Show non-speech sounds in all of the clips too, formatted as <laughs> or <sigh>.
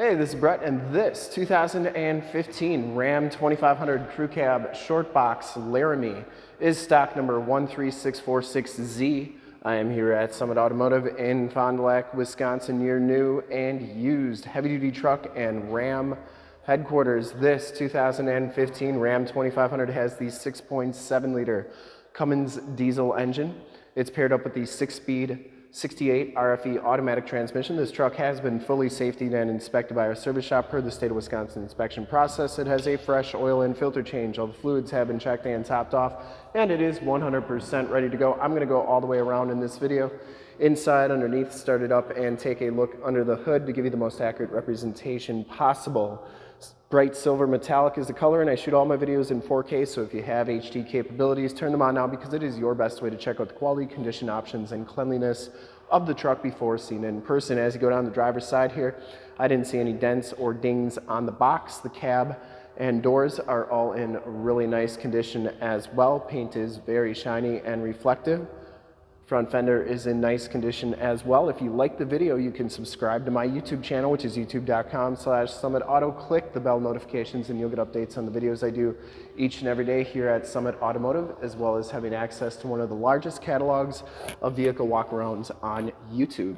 Hey, this is Brett, and this 2015 Ram 2500 Crew Cab Short Box Laramie is stock number 13646Z. I am here at Summit Automotive in Fond du Lac, Wisconsin, your new and used heavy-duty truck and Ram headquarters. This 2015 Ram 2500 has the 6.7 liter Cummins diesel engine. It's paired up with the six-speed 68 RFE automatic transmission. This truck has been fully safetied and inspected by our service shop per the state of Wisconsin inspection process. It has a fresh oil and filter change. All the fluids have been checked and topped off and it is 100% ready to go. I'm gonna go all the way around in this video. Inside, underneath, start it up and take a look under the hood to give you the most accurate representation possible. Bright silver metallic is the color and I shoot all my videos in 4K so if you have HD capabilities turn them on now because it is your best way to check out the quality, condition options and cleanliness of the truck before seen in person. As you go down the driver's side here, I didn't see any dents or dings on the box. The cab and doors are all in really nice condition as well. Paint is very shiny and reflective. Front fender is in nice condition as well. If you like the video, you can subscribe to my YouTube channel, which is youtube.com slash summitauto. Click the bell notifications and you'll get updates on the videos I do each and every day here at Summit Automotive, as well as having access to one of the largest catalogs of vehicle walkarounds on YouTube.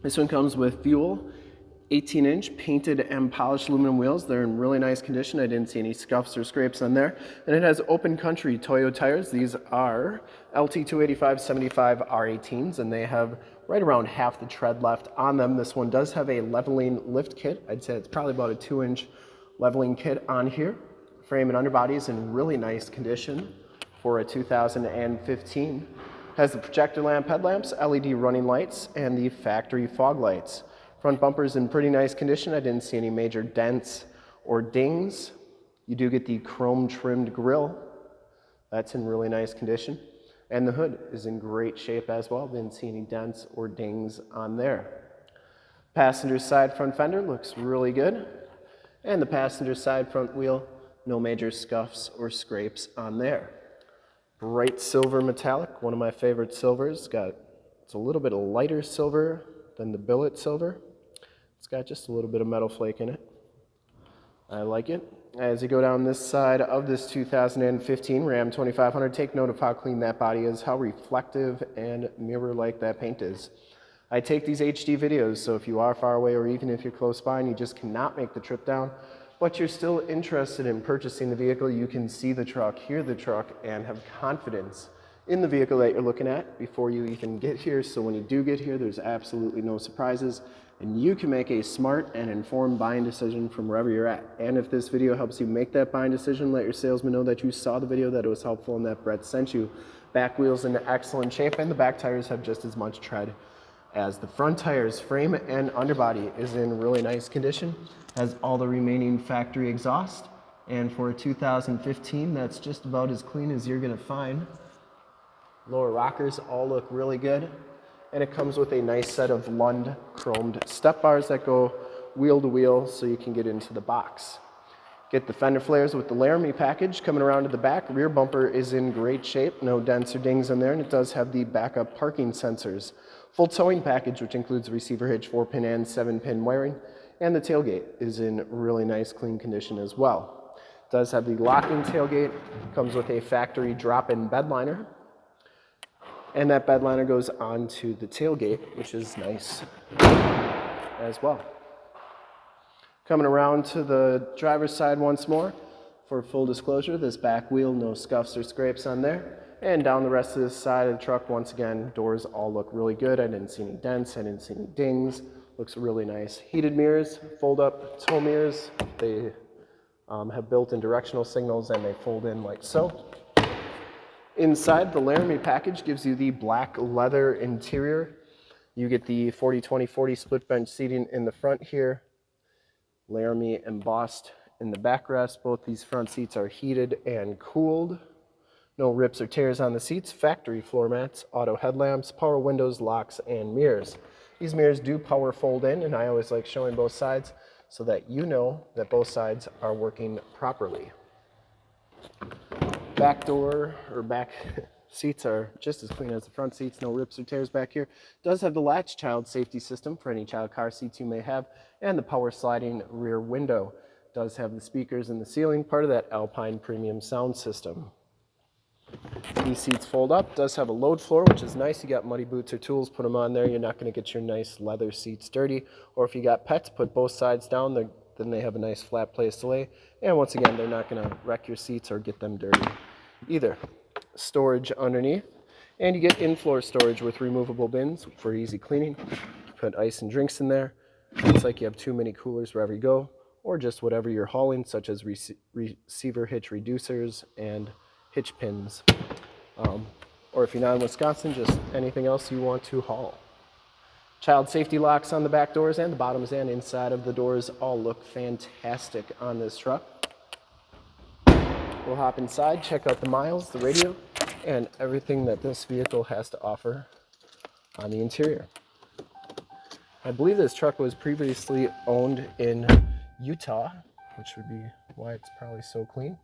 This one comes with fuel 18 inch painted and polished aluminum wheels. They're in really nice condition. I didn't see any scuffs or scrapes on there. And it has open country Toyo tires. These are LT285 75 R18s and they have right around half the tread left on them. This one does have a leveling lift kit. I'd say it's probably about a two inch leveling kit on here. Frame and underbody is in really nice condition for a 2015. Has the projector lamp headlamps, LED running lights, and the factory fog lights. Front bumper's in pretty nice condition. I didn't see any major dents or dings. You do get the chrome trimmed grille. That's in really nice condition. And the hood is in great shape as well. Didn't see any dents or dings on there. Passenger side front fender looks really good. And the passenger side front wheel, no major scuffs or scrapes on there. Bright silver metallic, one of my favorite silvers. Got, it's a little bit lighter silver than the billet silver. It's got just a little bit of metal flake in it. I like it. As you go down this side of this 2015 Ram 2500, take note of how clean that body is, how reflective and mirror-like that paint is. I take these HD videos, so if you are far away or even if you're close by and you just cannot make the trip down, but you're still interested in purchasing the vehicle, you can see the truck, hear the truck, and have confidence in the vehicle that you're looking at before you even get here. So when you do get here, there's absolutely no surprises and you can make a smart and informed buying decision from wherever you're at. And if this video helps you make that buying decision, let your salesman know that you saw the video, that it was helpful, and that Brett sent you. Back wheels in excellent shape, and the back tires have just as much tread as the front tires. Frame and underbody is in really nice condition, has all the remaining factory exhaust, and for a 2015, that's just about as clean as you're gonna find. Lower rockers all look really good and it comes with a nice set of Lund chromed step bars that go wheel to wheel so you can get into the box. Get the fender flares with the Laramie package coming around to the back. Rear bumper is in great shape, no dents or dings in there, and it does have the backup parking sensors. Full towing package, which includes receiver hitch, 4-pin and 7-pin wiring, and the tailgate is in really nice, clean condition as well. Does have the locking tailgate, comes with a factory drop-in bed liner, and that bed liner goes onto the tailgate, which is nice as well. Coming around to the driver's side once more. For full disclosure, this back wheel, no scuffs or scrapes on there. And down the rest of this side of the truck, once again, doors all look really good. I didn't see any dents, I didn't see any dings. Looks really nice. Heated mirrors, fold up tow mirrors. They um, have built-in directional signals and they fold in like so. Inside, the Laramie package gives you the black leather interior. You get the 40-20-40 split bench seating in the front here. Laramie embossed in the backrest. Both these front seats are heated and cooled. No rips or tears on the seats. Factory floor mats, auto headlamps, power windows, locks, and mirrors. These mirrors do power fold in, and I always like showing both sides so that you know that both sides are working properly back door or back <laughs> Seats are just as clean as the front seats, no rips or tears back here. Does have the latch child safety system for any child car seats you may have, and the power sliding rear window. Does have the speakers in the ceiling, part of that Alpine premium sound system. These seats fold up, does have a load floor, which is nice. You got muddy boots or tools, put them on there. You're not gonna get your nice leather seats dirty. Or if you got pets, put both sides down, then they have a nice flat place to lay. And once again, they're not gonna wreck your seats or get them dirty either. Storage underneath. And you get in-floor storage with removable bins for easy cleaning. Put ice and drinks in there. Looks like you have too many coolers wherever you go, or just whatever you're hauling, such as rec receiver hitch reducers and hitch pins. Um, or if you're not in Wisconsin, just anything else you want to haul. Child safety locks on the back doors and the bottoms and inside of the doors all look fantastic on this truck. We'll hop inside, check out the miles, the radio, and everything that this vehicle has to offer on the interior. I believe this truck was previously owned in Utah, which would be why it's probably so clean.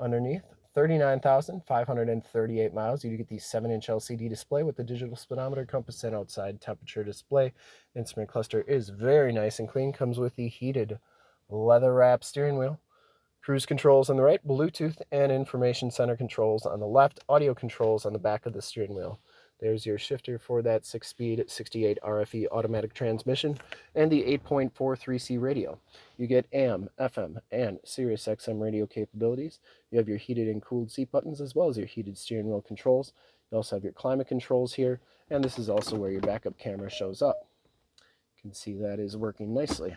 Underneath, 39,538 miles. You get the 7-inch LCD display with the digital speedometer, compass, and outside temperature display. Instrument cluster is very nice and clean. Comes with the heated leather wrap steering wheel. Cruise controls on the right, Bluetooth and information center controls on the left, audio controls on the back of the steering wheel. There's your shifter for that 6-speed 68 RFE automatic transmission and the 8.43C radio. You get AM, FM, and Sirius XM radio capabilities. You have your heated and cooled seat buttons as well as your heated steering wheel controls. You also have your climate controls here, and this is also where your backup camera shows up. You can see that is working nicely.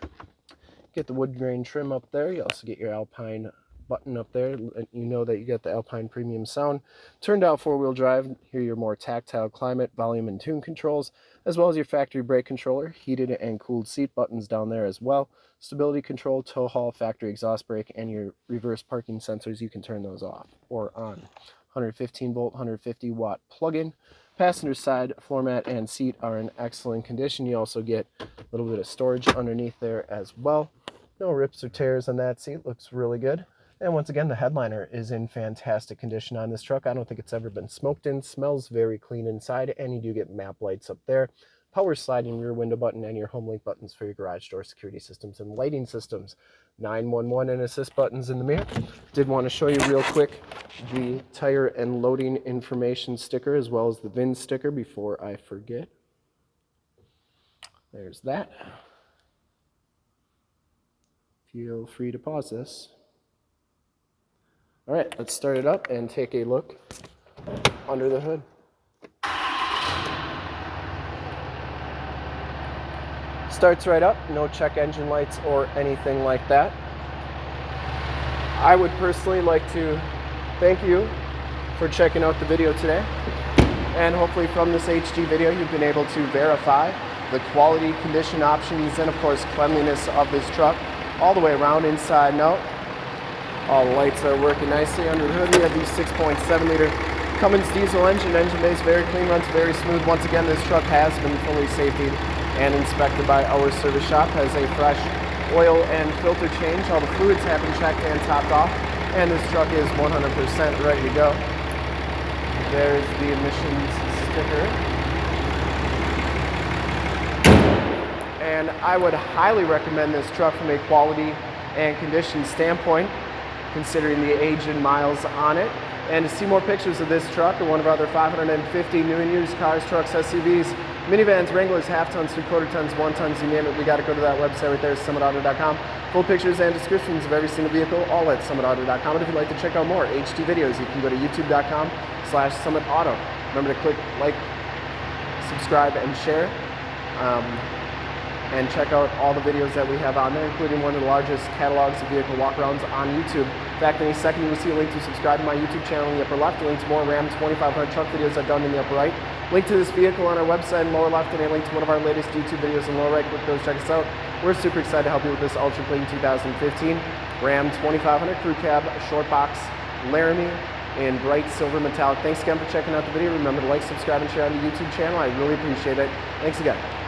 Get the wood grain trim up there. You also get your Alpine button up there. You know that you get the Alpine Premium sound. Turned out four-wheel drive. Here your more tactile climate, volume, and tune controls, as well as your factory brake controller, heated and cooled seat buttons down there as well. Stability control, tow haul, factory exhaust brake, and your reverse parking sensors. You can turn those off or on. 115 volt, 150 watt plug-in. Passenger side floor mat and seat are in excellent condition. You also get a little bit of storage underneath there as well. No rips or tears on that seat. Looks really good. And once again, the headliner is in fantastic condition on this truck. I don't think it's ever been smoked in. Smells very clean inside, and you do get map lights up there. Power sliding rear window button and your home link buttons for your garage door security systems and lighting systems. 911 and assist buttons in the mirror. Did want to show you real quick the tire and loading information sticker as well as the VIN sticker before I forget. There's that. Feel free to pause this. All right, let's start it up and take a look under the hood. Starts right up, no check engine lights or anything like that. I would personally like to thank you for checking out the video today. And hopefully from this HD video, you've been able to verify the quality, condition options, and of course cleanliness of this truck all the way around inside and out. All the lights are working nicely under the hood. We have the 6.7 liter Cummins diesel engine. Engine is very clean, runs very smooth. Once again, this truck has been fully safety and inspected by our service shop. Has a fresh oil and filter change. All the fluids have been checked and topped off. And this truck is 100% ready to go. There's the emissions sticker. And I would highly recommend this truck from a quality and condition standpoint considering the age and miles on it. And to see more pictures of this truck or one of our other 550 new and used cars, trucks, SUVs, minivans, Wranglers, half tons, three quarter tons, one tons, you name it, we got to go to that website right there, summitauto.com. Full pictures and descriptions of every single vehicle, all at summitauto.com. And if you'd like to check out more HD videos, you can go to youtube.com slash summitauto. Remember to click like, subscribe, and share. Um, and check out all the videos that we have on there, including one of the largest catalogs of vehicle walkarounds on YouTube. Fact, in a second you will see a link to subscribe to my YouTube channel in the upper left, a link to more Ram 2500 truck videos I've done in the upper right, link to this vehicle on our website in lower left, and a link to one of our latest YouTube videos in lower right. Click those, check us out. We're super excited to help you with this ultra clean 2015 Ram 2500 Crew Cab Short Box Laramie in bright silver metallic. Thanks again for checking out the video. Remember to like, subscribe, and share on the YouTube channel. I really appreciate it. Thanks again.